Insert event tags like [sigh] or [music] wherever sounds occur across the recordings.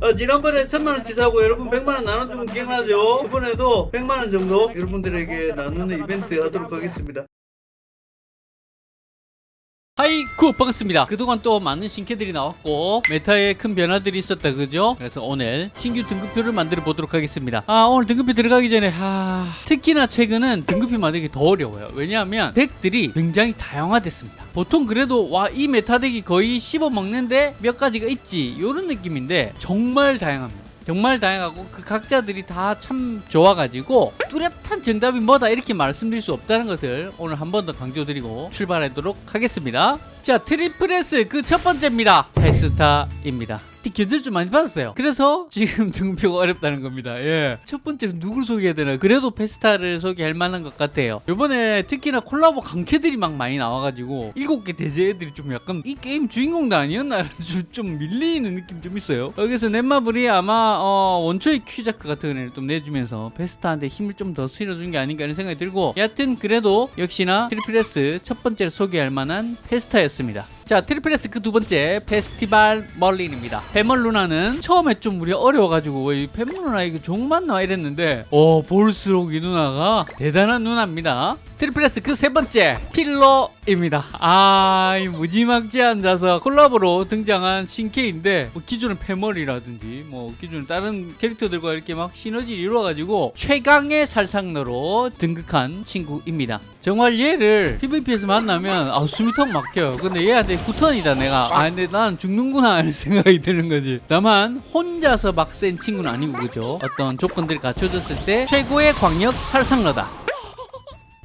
어, 지난번에 천만원 치 사고 여러분 백만원 나눠주면 기억나죠? 이번에도 백만원 정도 여러분들에게 나누는 이벤트 하도록 하겠습니다. 하이쿠 반갑습니다. 그동안 또 많은 신캐들이 나왔고 meta에 큰 변화들이 있었다 그죠? 그래서 오늘 신규 등급표를 만들어 보도록 하겠습니다. 아 오늘 등급표 들어가기 전에 하... 특히나 최근은 등급표 만들기 더 어려워요. 왜냐하면 deck들이 굉장히 다양화됐습니다. 보통 그래도 와 이 meta deck이 거의 씹어먹는데 몇 가지가 있지? 이런 느낌인데 정말 다양합니다 정말 다양하고 그 각자들이 다 참 좋아가지고 뚜렷한 정답이 뭐다 이렇게 말씀드릴 수 없다는 것을 오늘 한 번 더 강조드리고 출발하도록 하겠습니다 자 triple S 그 첫 번째입니다. 페스타입니다. 견제를 좀 많이 받았어요. 그래서 지금 등급표가 [laughs] 어렵다는 겁니다. 예. 첫 번째로 누굴 소개해야 되나? 그래도 페스타를 소개할 만한 것 같아요. 이번에 특히나 콜라보 강캐들이 막 많이 나와가지고 일곱 개 대죄 애들이 좀 약간 이 게임 주인공도 아니었나? [laughs] 좀, 좀 밀리는 느낌 좀 있어요. 여기서 넷마블이 아마 어, 원초의 퀴자크 같은 애를 좀 내주면서 페스타한테 힘을 좀 더 실어준 게 아닌가 이런 생각이 들고 여하튼 그래도 역시나 triple S 첫 번째로 소개할 만한 페스타였습니다 했습니다. 자 triple S 그두 번째 페스티벌 멀린입니다. 페멀 누나는 처음에 좀 우리 어려워가지고 이 페멀 누나 이거 종만 나와 이랬는데 어 볼수록 이 누나가 대단한 누나입니다. triple S 그세 번째 필러입니다. 아 이 무지막지 앉아서 콜라보로 등장한 신캐인데 뭐 기존의 페멀이라든지 뭐 기존 다른 캐릭터들과 이렇게 막 시너지를 이루어가지고 최강의 살상러로 등극한 친구입니다. 정말 얘를 PVP에서 만나면 아 숨이 턱 막혀요. 근데 얘한테 구턴이다 내가. 아 근데 난 죽는구나 하는 [laughs] 생각이 드는 거지. 다만 혼자서 막 센 친구는 아니고 그죠? 어떤 조건들이 갖춰졌을 때 최고의 광역 살상러다.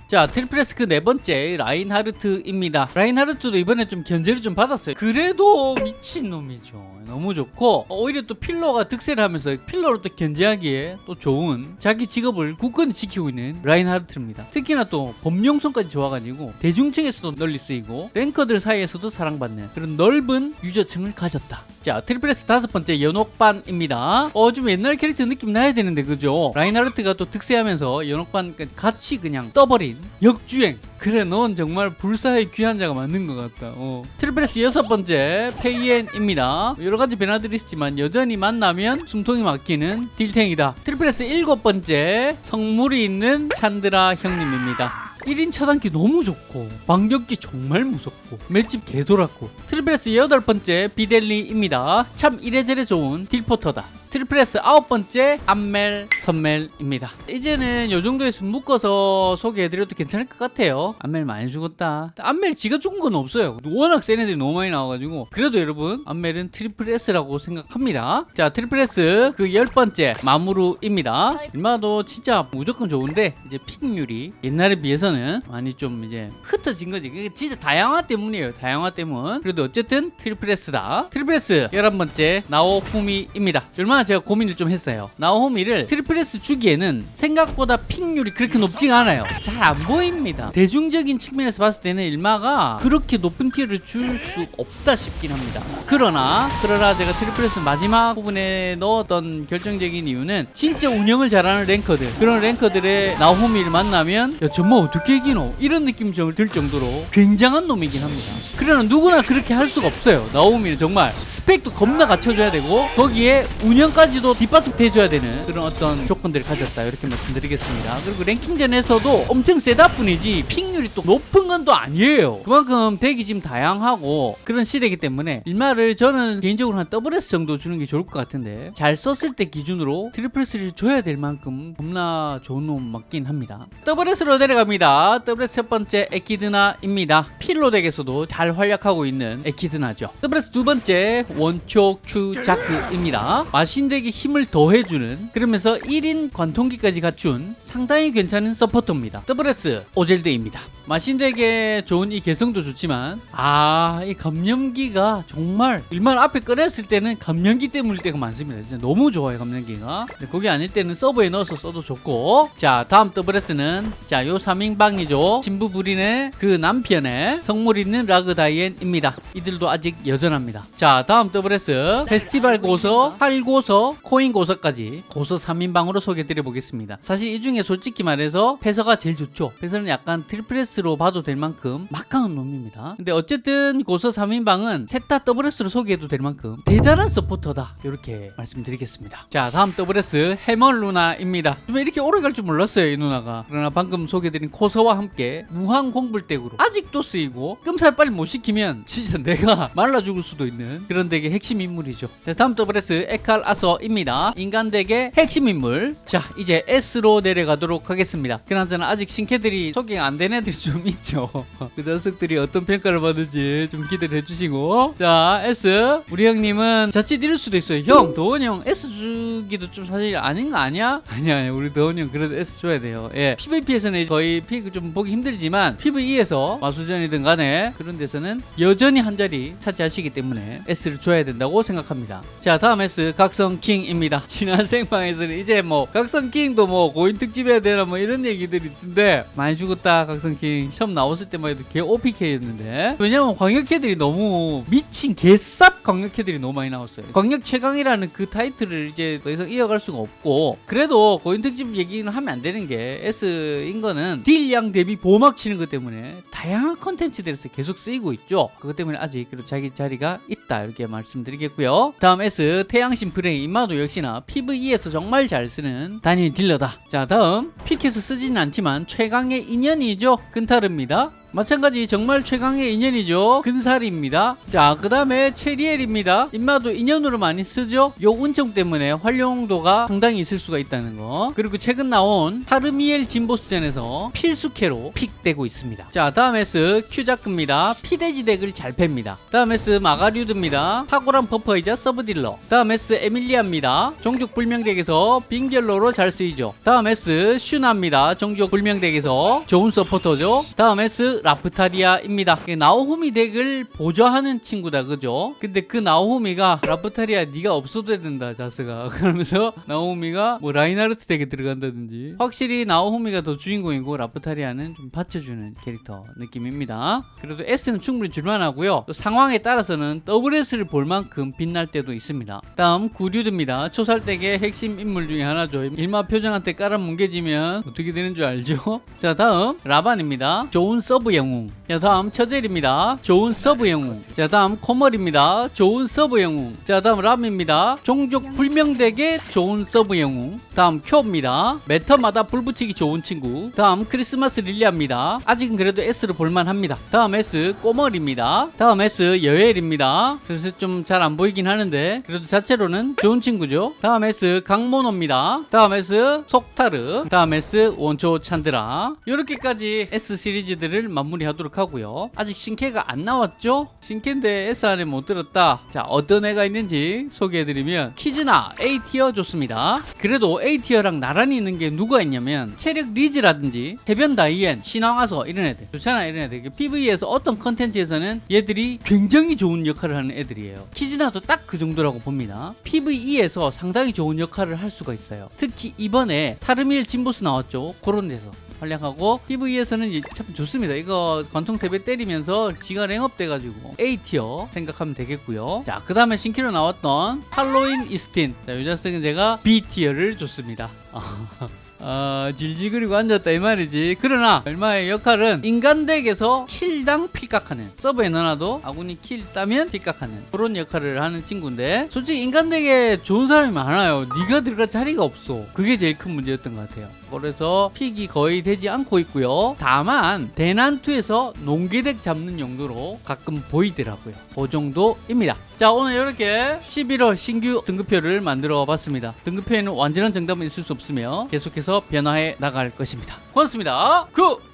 자 triple S 그네 번째 라인하르트입니다. 라인하르트도 이번에 좀 견제를 좀 받았어요. 그래도 미친놈이죠 너무 좋고 오히려 또 필러가 득세를 하면서 필러로 또 견제하기에 또 좋은 자기 직업을 굳건히 지키고 있는 라인하르트입니다. 특히나 또 범용성까지 좋아가지고 대중층에서도 널리 쓰이고 ranker들 사이에서도 사랑받는 그런 넓은 user층을 가졌다. 자 triple S 다섯 번째 연옥반입니다. 어 좀 옛날 캐릭터 느낌 나야 되는데 그죠? 라인하르트가 또 득세하면서 연옥반 같이 그냥 떠버린 역주행 그래 넌 정말 불사의 귀한 자가 맞는 것 같다. 어. triple S 여섯 번째 페이엔입니다. 여러 가지 변화들이 있지만 여전히 만나면 숨통이 막히는 딜탱이다. triple S 일곱 번째 성물이 있는 찬드라 형님입니다. 1인 차단기 너무 좋고 반격기 정말 무섭고 맷집 개돌았고 triple S 여덟 번째 비델리입니다. 참 이래저래 좋은 딜포터다 triple S 아홉 번째 암멜 선멜입니다. 이제는 요 정도에서 묶어서 소개해드려도 괜찮을 것 같아요. 암멜 많이 죽었다. 암멜 지가 죽은 건 없어요. 워낙 센 애들이 너무 많이 나와가지고. 그래도 여러분 암멜은 triple S라고 생각합니다. 자 triple S 그열 번째 마무루입니다. 얼마도 진짜 무조건 좋은데 이제 pick률이 옛날에 비해서는 많이 좀 이제 흩어진 거지. 그게 진짜 다양화 때문이에요. 다양화 때문. 그래도 어쨌든 triple S다. triple S 열한 번째 나오후미입니다. 일마는 제가 고민을 좀 했어요. 나오후미를 triple S 주기에는 생각보다 pick률이 그렇게 높지가 않아요. 잘 안 보입니다. 대중적인 측면에서 봤을 때는 일마가 그렇게 높은 tier를 줄 수 없다 싶긴 합니다. 그러나 그러나 제가 triple S 마지막 부분에 넣었던 결정적인 이유는 진짜 운영을 잘하는 ranker들. 그런 ranker들의 나오후미를 만나면 야 정말 어떻게 이기노? 이런 느낌 들 정도로 굉장한 놈이긴 합니다. 그러나 누구나 그렇게 할 수가 없어요. 나오후미는 정말 스펙도 겁나 갖춰줘야 되고 거기에 운영 까지도 뒷받침 해줘야 되는 그런 어떤 조건들을 가졌다 이렇게 말씀드리겠습니다. 그리고 랭킹전에서도 엄청 세다 뿐이지 pick률이 또 높은 건 또 아니에요. 그만큼 deck이 지금 다양하고 그런 시대이기 때문에 일마를 저는 개인적으로 한 더블 S 정도 주는 게 좋을 것 같은데 잘 썼을 때 기준으로 triple S를 줘야 될 만큼 겁나 좋은 놈 맞긴 합니다. 더블 S로 내려갑니다. 더블 S 첫 번째 에키드나입니다. 필로 deck에서도 잘 활약하고 있는 에키드나죠. 더블 S 두 번째 원초 큐자크입니다. 마신deck에 힘을 더해주는 그러면서 1인 관통기까지 갖춘 상당히 괜찮은 서포터입니다. 더블 S 오젤드입니다. 마신deck에 좋은 이 개성도 좋지만 아 이 감염기가 정말 일마 앞에 꺼냈을 때는 감염기 때문일 때가 많습니다. 진짜 너무 좋아요 감염기가. 거기 아닐 때는 서브에 넣어서 써도 좋고. 자 다음 더블 S는 자요 3인방이죠. 진부 부린의 그 남편의 성물 있는 라그다이엔입니다. 이들도 아직 여전합니다. 자 다음 더블 S 페스티벌 고서 팔고 고서, 코인 고서까지 고서 3인방으로 소개해드려 보겠습니다. 사실 이 중에 솔직히 말해서 패서가 제일 좋죠. 패서는 약간 triple S로 봐도 될 만큼 막강한 놈입니다. 근데 어쨌든 고서 3인방은 셋 다 더블S로 소개해도 될 만큼 대단한 서포터다. 이렇게 말씀드리겠습니다. 자, 다음 더블S 해멀 누나입니다. 좀 이렇게 오래 갈 줄 몰랐어요, 이 누나가. 그러나 방금 소개해드린 코서와 함께 무한 공불deck으로 아직도 쓰이고 끔살 빨리 못 시키면 진짜 내가 [laughs] 말라 죽을 수도 있는 그런 deck의 핵심 인물이죠. 자, 다음 더블S 에칼 아서입니다. 인간 deck의 핵심 인물. 자, 이제 S로 내려가도록 하겠습니다. 그나저나 아직 신캐들이 소개가 안 된 애들이 좀 있죠. [laughs] 그 녀석들이 어떤 평가를 받을지 좀 기대를 해주시고. 자, S. 우리 형님은 자칫 이럴 수도 있어요. 형, 도원 형 S 주기도 좀 사실 아닌 거 아니야? [laughs] 아니야, 아니야. 우리 도원 형 그래도 S 줘야 돼요. 예. PVP에서는 거의 pick 좀 보기 힘들지만 PVE에서 마수전이든 간에 그런 데서는 여전히 한 자리 차지하시기 때문에 S를 줘야 된다고 생각합니다. 자, 다음 S 각성 킹입니다. [laughs] 지난 생방에서는 이제 뭐 각성 킹도 뭐 고인 특집해야 되나 뭐 이런 얘기들이 있던데 많이 죽었다 각성 킹 시험 나왔을 때만 해도 개 OP캐였는데 왜냐면 광역캐들이 너무 미친 개쌉 광역캐들이 너무 많이 나왔어요. 광역 최강이라는 그 타이틀을 이제 더 이상 이어갈 수가 없고 그래도 고인 특집 얘기는 하면 안 되는 게 S인 거는 딜량 대비 보막 치는 것 때문에 다양한 컨텐츠들에서 계속 쓰이고 있죠. 그것 때문에 아직 그래도 자기 자리가 있다 이렇게 말씀드리겠고요. 다음 S 태양신 프레 이 일마도 역시나 PVE에서 정말 잘 쓰는 단일 딜러다. 자 다음 pick해서 쓰지는 않지만 최강의 인연이죠. 근타르입니다. 마찬가지 정말 최강의 인연이죠. 근살입니다. 자그 다음에 체리엘입니다. 일마도 인연으로 많이 쓰죠. 요 운청 때문에 활용도가 상당히 있을 수가 있다는 거. 그리고 최근 나온 타르미엘 진보스전에서 필수캐로 pick되고 있습니다. 자 다음 S 큐자크입니다. 피데지 deck을 잘 팹니다. 다음 S 마가류드입니다. 탁월한 버퍼이자 서브딜러. 다음 S 에밀리아입니다. 종족 불명 deck에서 빙결로로 잘 쓰이죠. 다음 S 슈나입니다. 종족 불명 deck에서 좋은 서포터죠. 다음 라프타리아입니다. 나오후미 deck을 보좌하는 친구다, 그죠? 근데 그 나오후미가 라프타리아 네가 없어도 된다, 자스가. [laughs] 그러면서 나오후미가 뭐 라인하르트 deck에 들어간다든지 확실히 나오후미가 더 주인공이고 라프타리아는 좀 받쳐주는 캐릭터 느낌입니다. 그래도 S는 충분히 줄만하고요. 또 상황에 따라서는 WS를 볼 만큼 빛날 때도 있습니다. 다음 구류드입니다. 초살deck의 핵심 인물 중에 하나죠. 일마 표정한테 깔아 뭉개지면 어떻게 되는 줄 알죠? [laughs] 자 다음 라반입니다. 좋은 서브 영웅. 자 다음 처젤입니다. 좋은 서브 영웅. 자 다음 코멀입니다. 좋은 서브 영웅. 자 다음 람입니다. 종족 불명deck의 좋은 서브 영웅. 다음 쿄입니다. 매 턴마다 불 붙이기 좋은 친구. 다음 크리스마스 릴리아입니다. 아직은 그래도 S로 볼만합니다. 다음 S 꼬멀입니다. 다음 S 여엘입니다. 그래서 좀잘 안 보이긴 하는데 그래도 자체로는 좋은 친구죠. 다음 S 강모노입니다. 다음 S 속타르. 다음 S 원초 찬드라. 이렇게까지 S 시리즈들을 마무리하도록 하고요. 아직 신캐가 안 나왔죠? 신캐인데 S 안에 못 들었다. 자 어떤 애가 있는지 소개해드리면 키즈나 A tier 좋습니다. 그래도 A tier랑 나란히 있는 게 누가 있냐면 체력 리즈라든지 해변 다이앤 신왕 아서 이런 애들 좋잖아 이런 애들 PVE에서 어떤 컨텐츠에서는 얘들이 굉장히 좋은 역할을 하는 애들이에요. 키즈나도 딱 그 정도라고 봅니다. PVE에서 상당히 좋은 역할을 할 수가 있어요. 특히 이번에 타르밀 진보스 나왔죠. 그런 데서. 활약하고 PV에서는 참 좋습니다. 이거 관통 세배 때리면서 지가 랭업 돼가지고 A티어 생각하면 되겠고요. 자, 그 다음에 신키로 나왔던 할로윈 이스틴. 자, 이 자식은 제가 B티어를 줬습니다. [laughs] 아, 질질거리고 앉았다 이 말이지. 그러나 얼마의 역할은 인간덱에서 킬당 필각하는 서브에 넣어놔도 아군이 킬 따면 필각하는 그런 역할을 하는 친구인데 솔직히 인간덱에 좋은 사람이 많아요. 네가 들어갈 자리가 없어. 그게 제일 큰 문제였던 것 같아요. 그래서 픽이 거의 되지 않고 있고요. 다만 대난투에서 농기덱 잡는 용도로 가끔 보이더라고요. 그 정도입니다. 자 오늘 이렇게 11월 신규 등급표를 만들어 봤습니다. 등급표에는 완전한 정답은 있을 수 없으며 변화해 나갈 것입니다. 고맙습니다. 굿!